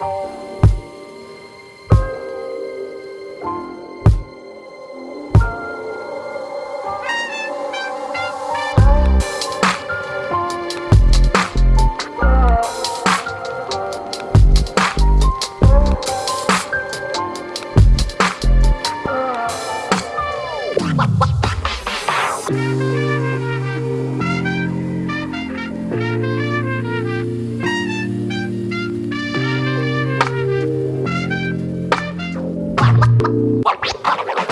you